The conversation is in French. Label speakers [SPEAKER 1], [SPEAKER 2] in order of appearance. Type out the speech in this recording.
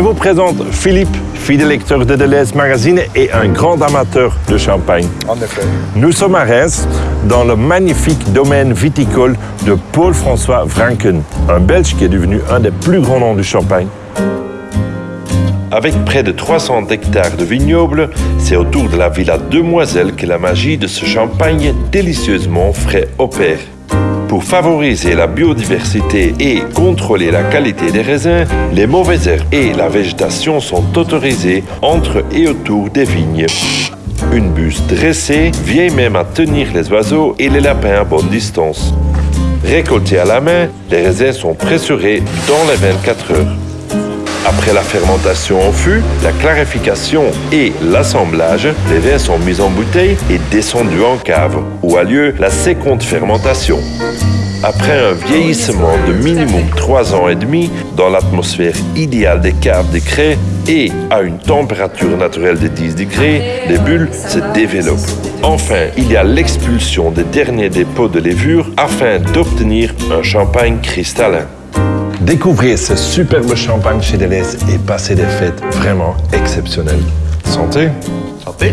[SPEAKER 1] vous présente Philippe, fidèle lecteur de Deleuze Magazine et un grand amateur de champagne.
[SPEAKER 2] En effet.
[SPEAKER 1] Nous sommes à Reims, dans le magnifique domaine viticole de Paul-François Vranken, un Belge qui est devenu un des plus grands noms du champagne. Avec près de 300 hectares de vignobles, c'est autour de la villa Demoiselle que la magie de ce champagne délicieusement frais opère. Pour favoriser la biodiversité et contrôler la qualité des raisins, les mauvaises herbes et la végétation sont autorisées entre et autour des vignes. Une buse dressée vient même à tenir les oiseaux et les lapins à bonne distance. Récoltés à la main, les raisins sont pressurés dans les 24 heures. Après la fermentation en fût, la clarification et l'assemblage, les vins sont mis en bouteille et descendus en cave, où a lieu la seconde fermentation. Après un vieillissement de minimum 3 ans et demi dans l'atmosphère idéale des caves de craie et à une température naturelle de 10 degrés, les bulles se développent. Enfin, il y a l'expulsion des derniers dépôts de levure afin d'obtenir un champagne cristallin. Découvrez ce superbe champagne chez Deleuze et passez des fêtes vraiment exceptionnelles. Santé
[SPEAKER 2] Santé.